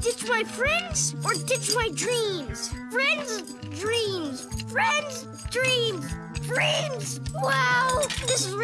ditch my friends or ditch my dreams? Friends, dreams, friends, dreams, friends. Wow, this is